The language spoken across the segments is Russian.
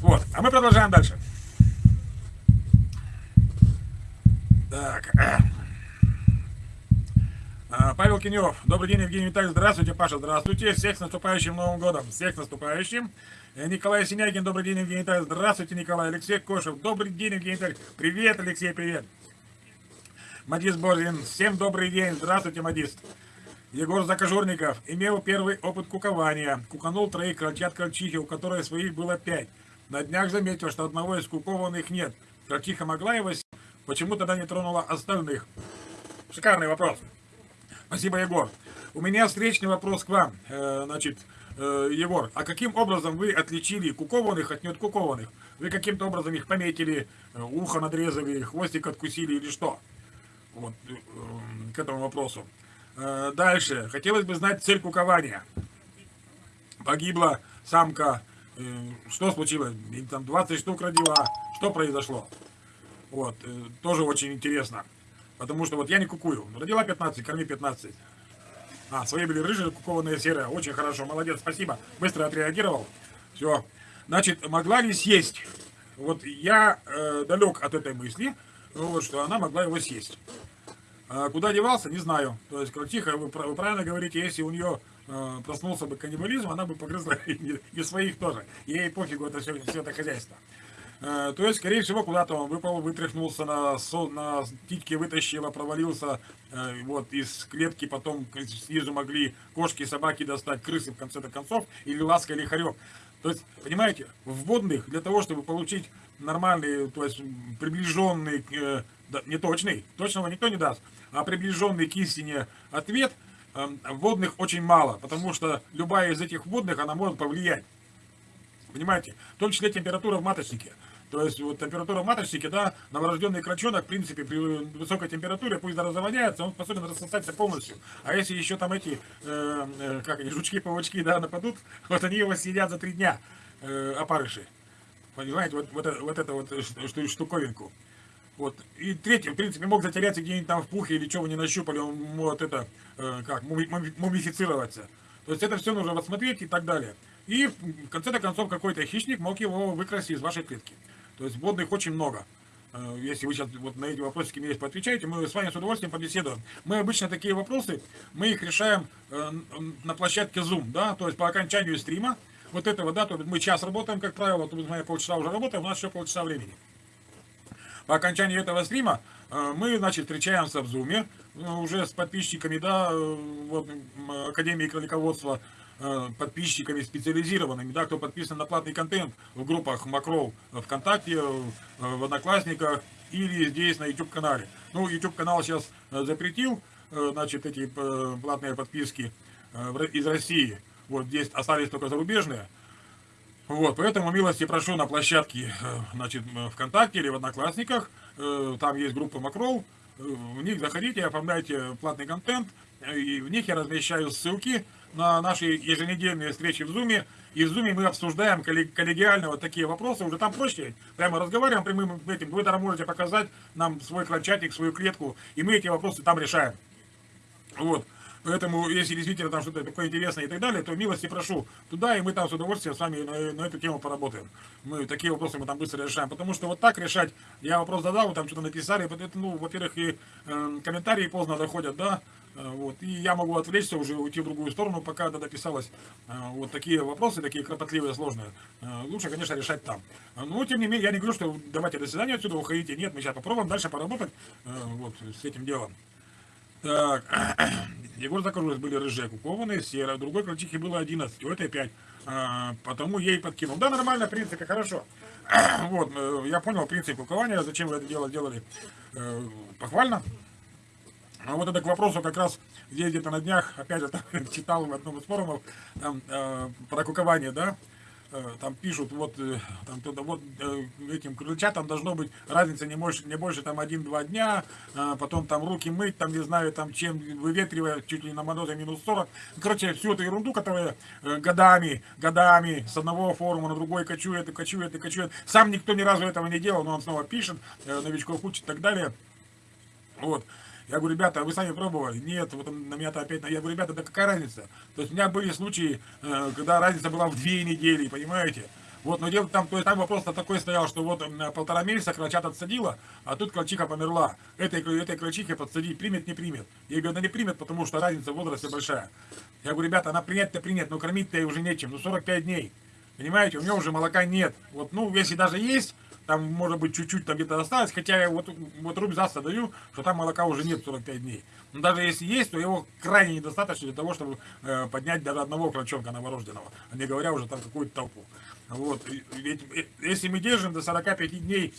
Вот, а мы продолжаем дальше. Так. А, Павел Кинев. Добрый день, Евгений Витальевич. Здравствуйте, Паша. Здравствуйте. Всех с наступающим Новым годом. Всех с наступающим. Э, Николай Синягин. Добрый день, Евгений Витальевич. Здравствуйте, Николай. Алексей Кошев. Добрый день, Евгений Витальевич. Привет, Алексей, привет. Мадис Борзин. Всем добрый день. Здравствуйте, Мадис. Егор Закажурников. Имел первый опыт кукования. Куканул троих крольчат крольчихи, у которой своих было пять. На днях заметил, что одного из кукованных нет. Крольчиха могла его Почему тогда не тронула остальных? Шикарный вопрос. Спасибо, Егор. У меня встречный вопрос к вам. Э, значит, э, Егор, а каким образом вы отличили кукованных от неоткукованных? Вы каким-то образом их пометили, э, ухо надрезали, хвостик откусили или что? Вот, к этому вопросу. Дальше. Хотелось бы знать цель кукования. Погибла самка. Что случилось? Там 20 штук родила. Что произошло? Вот. Тоже очень интересно. Потому что вот я не кукую. Родила 15, корми 15. А, свои были рыжие, кукованные серые. Очень хорошо, молодец, спасибо. Быстро отреагировал. Все. Значит, могла ли съесть? Вот я э, далек от этой мысли, вот, что она могла его съесть. А куда девался, не знаю. То есть, кротиха, вы, вы правильно говорите, если у нее э, проснулся бы каннибализм, она бы погрызла и, своих тоже. Ей пофигу это все, все это хозяйство. Э, то есть, скорее всего, куда-то он выпал, вытряхнулся на, на титьке, вытащил, провалился э, вот из клетки, потом снизу могли кошки, собаки достать, крысы в конце-то концов, или ласка, или хорек. То есть, понимаете, в водных для того, чтобы получить нормальный, то есть приближенный, не точный, точного никто не даст, а приближенный к истине ответ, водных очень мало, потому что любая из этих водных, она может повлиять. Понимаете? В том числе температура в маточнике. То есть вот температура маточники, да, новорожденный крачонок, в принципе, при высокой температуре, пусть разоводняется, он способен рассосаться полностью. А если еще там эти, э, э, как они, жучки-паучки, да, нападут, вот они его съедят за три дня, э, опарыши. Понимаете, вот, вот, вот это вот что, штуковинку. Вот. И третий, в принципе, мог затеряться где-нибудь там в пухе или чего вы не нащупали, он может это, э, как, мумифицироваться. То есть это все нужно рассмотреть и так далее. И в конце-то концов какой-то хищник мог его выкрасть из вашей клетки. То есть водных очень много. Э, если вы сейчас вот на эти вопросики мне поотвечаете, мы с вами с удовольствием побеседуем. Мы обычно такие вопросы, мы их решаем э, на площадке Zoom, да, то есть по окончанию стрима, вот этого, да, то мы час работаем, как правило, то мы полчаса уже работаем, у нас еще полчаса времени. По окончании этого стрима э, мы, значит, встречаемся в Zoom, уже с подписчиками, да, вот, Академии кролиководства, Э, подписчиками специализированными, да, кто подписан на платный контент в группах Макрол ВКонтакте, э, в Одноклассниках или здесь на YouTube канале. Ну, YouTube канал сейчас э, запретил, значит, эти платные подписки из России. Вот здесь остались только зарубежные. Вот, поэтому милости прошу на площадке, значит, ВКонтакте или в Одноклассниках. Там есть группа Макрол. В них заходите, оформляйте платный контент. И в них я размещаю ссылки на наши еженедельные встречи в Зуме. И в Зуме мы обсуждаем коллегиально вот такие вопросы. Уже там проще. Прямо разговариваем прямым этим. Вы там можете показать нам свой кланчатик, свою клетку. И мы эти вопросы там решаем. Вот. Поэтому, если действительно там что-то такое интересное и так далее, то милости прошу туда, и мы там с удовольствием с вами на, на эту тему поработаем. Мы такие вопросы мы там быстро решаем. Потому что вот так решать, я вопрос задал, вы там что-то написали, ну, во-первых, и э, комментарии поздно доходят, да, Э, вот. И я могу отвлечься, уже уйти в другую сторону, пока это дописалось. Э, вот такие вопросы, такие кропотливые, сложные. Э, лучше, конечно, решать там. Но, тем не менее, я не говорю, что давайте до свидания отсюда уходите. Нет, мы сейчас попробуем дальше поработать вот, с этим делом. Так, Егор Закарулис были рыжие, кукованные, серые, другой крольчихи было 11, у этой 5. А, потому ей подкинул. Да, нормально, в принципе, хорошо. вот, я понял принцип кукования, зачем вы это дело делали. Похвально. А вот это к вопросу как раз, где где-то на днях, опять же, там, читал в одном из форумов, там, э, про кукование, да, э, там пишут, вот, э, там, туда, вот э, этим крыльчатам должно быть разница не больше, не больше там один-два дня, э, потом там руки мыть, там, не знаю, там, чем выветривая, чуть ли на морозе минус 40. Короче, всю эту ерунду, которая э, годами, годами с одного форума на другой кочует и кочует и кочует. Сам никто ни разу этого не делал, но он снова пишет, э, новичков учит и так далее. Вот. Я говорю, ребята, а вы сами пробовали? Нет, вот на меня-то опять... Я говорю, ребята, да какая разница? То есть у меня были случаи, э, когда разница была в две недели, понимаете? Вот, но дело там, то есть там вопрос такой стоял, что вот полтора месяца крольчат отсадила, а тут крольчиха померла. Этой, этой крольчихе подсадить, примет, не примет. Я говорю, она не примет, потому что разница в возрасте большая. Я говорю, ребята, она принять-то принять, но кормить-то уже нечем, ну 45 дней. Понимаете, у нее уже молока нет. Вот, ну, если даже есть, там, может быть, чуть-чуть там где-то осталось, хотя я вот, вот рубзаса даю, что там молока уже нет 45 дней. Но даже если есть, то его крайне недостаточно для того, чтобы э, поднять даже одного крольчонка новорожденного, а не говоря уже там какую-то толпу. Вот, ведь э, если мы держим до 45 дней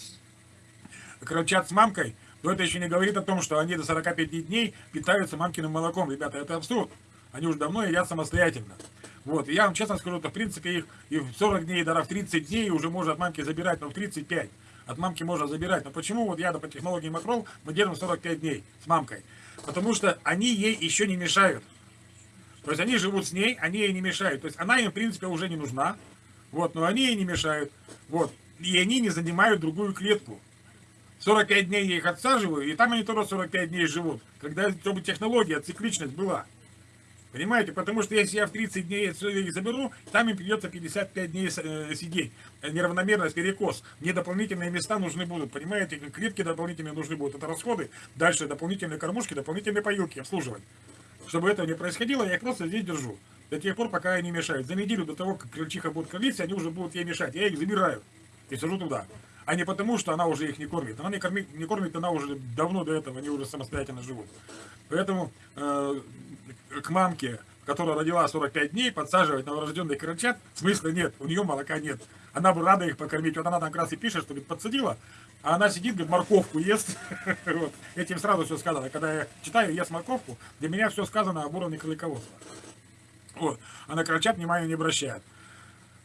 крольчат с мамкой, то это еще не говорит о том, что они до 45 дней питаются мамкиным молоком. Ребята, это абсурд. Они уже давно едят самостоятельно. Вот, и я вам честно скажу, то в принципе их и в 40 дней, даже в 30 дней уже можно от мамки забирать, но в 35 от мамки можно забирать. Но почему вот я по технологии Макрол мы держим 45 дней с мамкой? Потому что они ей еще не мешают. То есть они живут с ней, они ей не мешают. То есть она им в принципе уже не нужна. Вот, но они ей не мешают. Вот. И они не занимают другую клетку. 45 дней я их отсаживаю, и там они тоже 45 дней живут. Когда чтобы технология, цикличность была. Понимаете? Потому что если я в 30 дней их заберу, там им придется 55 дней э, сидеть. Неравномерность, перекос. Мне дополнительные места нужны будут. Понимаете? Клетки дополнительные нужны будут. Это расходы. Дальше дополнительные кормушки, дополнительные поилки обслуживать. Чтобы этого не происходило, я их просто здесь держу. До тех пор, пока они мешают. За неделю до того, как крольчиха будет кормиться, они уже будут ей мешать. Я их забираю и сажу туда. А не потому, что она уже их не кормит. Она не кормит, не кормит она уже давно до этого, они уже самостоятельно живут. Поэтому э, к мамке, которая родила 45 дней, подсаживать новорожденный крольчат, смысла нет, у нее молока нет. Она бы рада их покормить. Вот она там как раз и пишет, что подсадила, а она сидит, говорит, морковку ест. вот. Этим сразу все сказано. Когда я читаю, ест морковку, для меня все сказано об уровне кролиководства. Вот. А на крольчат внимания не обращает.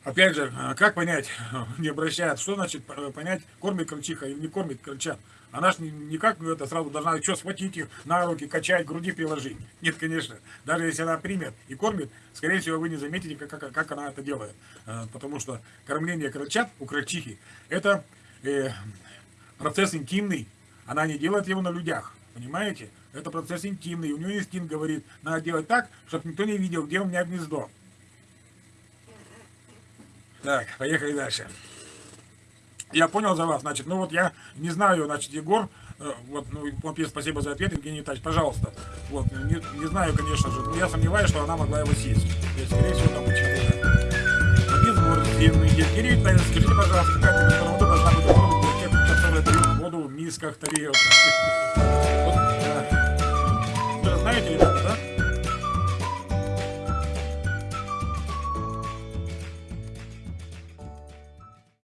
Опять же, э, как понять, не обращает, что значит понять, кормит крольчиха или не кормит крольчат? Она же никак ну, это сразу должна что схватить их на руки, качать, груди приложить. Нет, конечно. Даже если она примет и кормит, скорее всего, вы не заметите, как, как, как она это делает. Э, потому что кормление крольчат у крольчихи это э, процесс интимный. Она не делает его на людях. Понимаете? Это процесс интимный. У нее инстинкт говорит, надо делать так, чтобы никто не видел, где у меня гнездо. Так, поехали дальше. Я понял за вас, значит, ну вот я не знаю, значит, Егор, э, вот, ну, он пишет, спасибо за ответ, Евгений Витальевич, пожалуйста. Вот, не, не знаю, конечно же, но я сомневаюсь, что она могла его съесть. То скорее всего, там почему-то. Один город длинный. Евгений Витальевич, скажите, пожалуйста, какая температура должна быть в бурке, которая пьют воду в мисках тарелках? Вот, знаете,